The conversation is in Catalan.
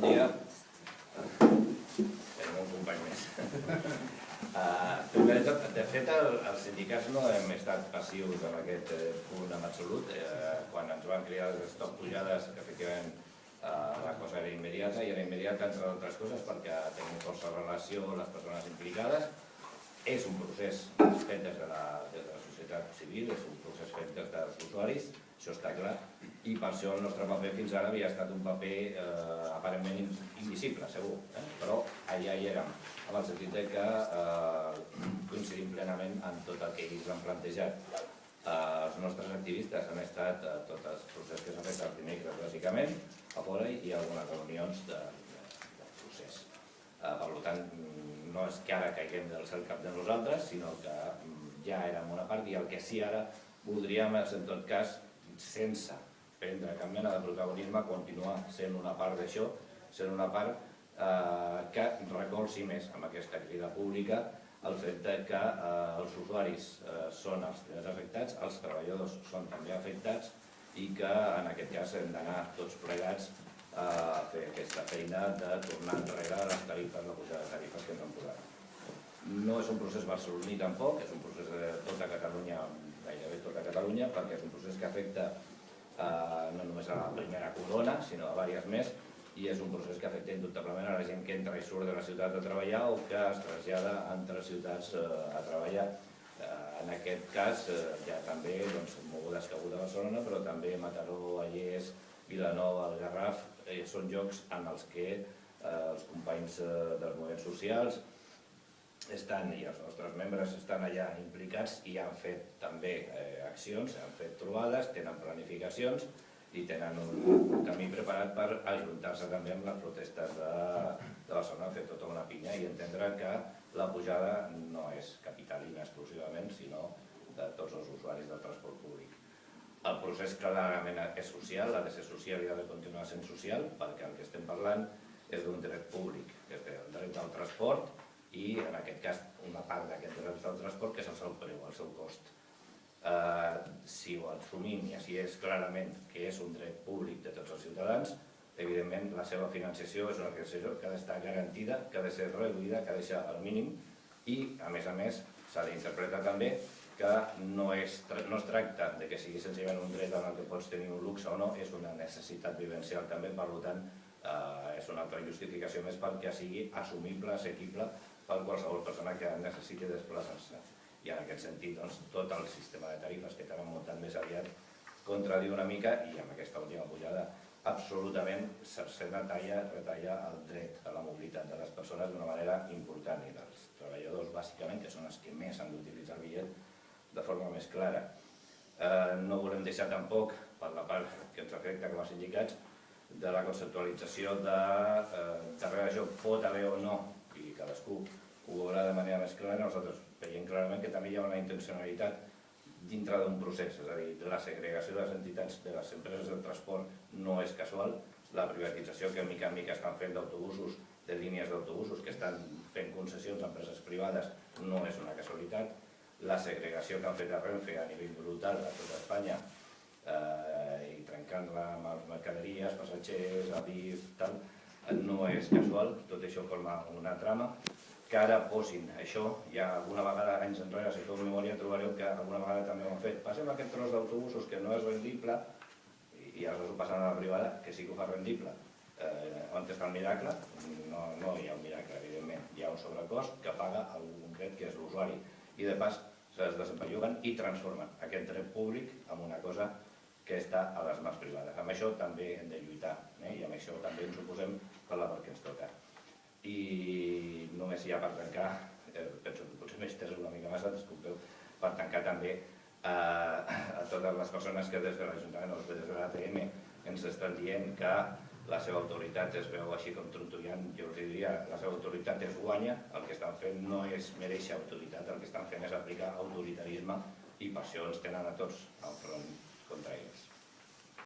Bon dia. Tenim un company més. Uh, de fet, el, els sindicats no hem estat passius en aquest eh, punt en absolut. Eh, quan ens van crear les stop pujades, que efectivament eh, la cosa era immediata, i era immediata entre altres coses perquè tenim força relació amb les persones implicades. És un procés fet des de la, des de la societat civil, és un procés fet des dels usuaris, això està clar, i per això el nostre paper fins ara havia estat un paper eh, aparentment invisible, segur, eh? però allà hi érem, en el sentit que eh, coincidim plenament en tot el que ells han plantejat. Eh, els nostres activistes han estat eh, tots els processos que s'han fet els dimecres, bàsicament, a fora i algunes reunions de, de, de procés. Eh, per tant, no és que ara caiguem del cel cap de nosaltres, sinó que mm, ja érem una part i el que sí ara voldríem és, en tot cas, sense prendre cap mena de protagonisme, continuar sent una part d'això, sent una part eh, que recolzi més amb aquesta crida pública el fet que eh, els usuaris eh, són els primers afectats, els treballadors són també afectats i que en aquest cas hem d'anar tots plegats eh, a fer aquesta feina de tornar enrere les tarifes, la pujada de tarifes que ens han posat. No és un procés barceloní tampoc, és un procés de tota Catalunya gairebé tota Catalunya, perquè és un procés que afecta eh, no només a la primera corona, sinó a diverses més, i és un procés que afecta indubtablement a la gent que entra i surt de la ciutat a treballar o que es trasllada entre ciutats eh, a treballar. Eh, en aquest cas, eh, ja també, doncs, mogudes que a Barcelona, però també Mataró, Allés, Vilanova, el Garraf, eh, són llocs en els que eh, els companys eh, dels moviments socials, estan, i els nostres membres estan allà implicats i han fet també eh, accions, han fet trobades, tenen planificacions i tenen un, camí preparat per ajuntar-se també amb les protestes de, de Barcelona, fer tota una pinya i entendre que la pujada no és capitalina exclusivament, sinó de tots els usuaris del transport públic. El procés clarament és social, ha de ser social i ha de continuar sent social, perquè el que estem parlant és d'un dret públic, que és el dret al transport, i en aquest cas una part d'aquest dret del transport que és el preu, el seu cost. Eh, si ho assumim i així és clarament que és un dret públic de tots els ciutadans, evidentment la seva financiació és una financiació que ha d'estar garantida, que ha de ser reduïda, que ha de ser al mínim i, a més a més, s'ha d'interpretar també que no es, no es tracta de que sigui senzillament un dret en el que pots tenir un luxe o no, és una necessitat vivencial també, per tant, eh, és una altra justificació més perquè sigui assumible, assequible per qualsevol persona que necessiti desplaçar-se. I en aquest sentit, doncs, tot el sistema de tarifes que t'han muntat més aviat contradiu una mica i amb aquesta última pujada absolutament cercena talla, retalla el dret a la mobilitat de les persones d'una manera important i dels treballadors, bàsicament, que són els que més han d'utilitzar el bitllet de forma més clara. Eh, no volem deixar tampoc, per la part que ens afecta com a sindicats, de la conceptualització de eh, darrere això pot haver o no cadascú ho veurà de manera més clara, nosaltres veiem clarament que també hi ha una intencionalitat dintre d'un procés, és a dir, la segregació de les entitats de les empreses del transport no és casual, la privatització que mica en mica estan fent d'autobusos, de línies d'autobusos que estan fent concessions a empreses privades no és una casualitat, la segregació que han fet a Renfe a nivell brutal a tota Espanya eh, i trencant-la amb mercaderies, passatgers, avís, tal, no és casual, tot això forma una trama, que ara posin això, ja alguna vegada anys enrere, si feu memòria, trobareu que alguna vegada també ho han fet. Passem aquest tros d'autobusos que no és rendible, i ara ho passen a la privada, que sí que ho fa rendible. Eh, on està el miracle? No, no hi ha un miracle, evidentment. Hi ha un sobrecost que paga algú concret, que és l'usuari. I de pas, se desempelluguen i transformen aquest dret públic en una cosa que està a les mans privades. Amb això també hem de lluitar eh? i amb això també ens oposem per la part que ens toca. I només ja per tancar, eh, penso que potser m'he estès una mica massa, disculpeu, per tancar també eh, a totes les persones que des de l'Ajuntament o des de l'ATM ens estan dient que la seva autoritat es veu així com trontollant, jo els diria, la seva autoritat es guanya, el que estan fent no és mereixer autoritat, el que estan fent és aplicar autoritarisme i per això ens tenen a tots al front contra ells.